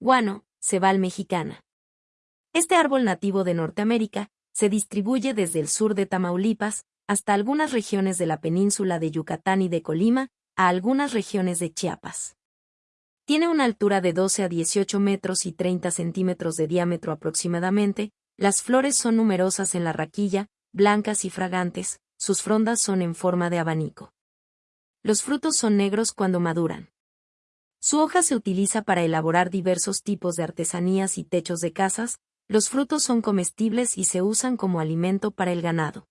Guano, cebal mexicana. Este árbol nativo de Norteamérica se distribuye desde el sur de Tamaulipas hasta algunas regiones de la península de Yucatán y de Colima, a algunas regiones de Chiapas. Tiene una altura de 12 a 18 metros y 30 centímetros de diámetro aproximadamente, las flores son numerosas en la raquilla, blancas y fragantes, sus frondas son en forma de abanico. Los frutos son negros cuando maduran. Su hoja se utiliza para elaborar diversos tipos de artesanías y techos de casas, los frutos son comestibles y se usan como alimento para el ganado.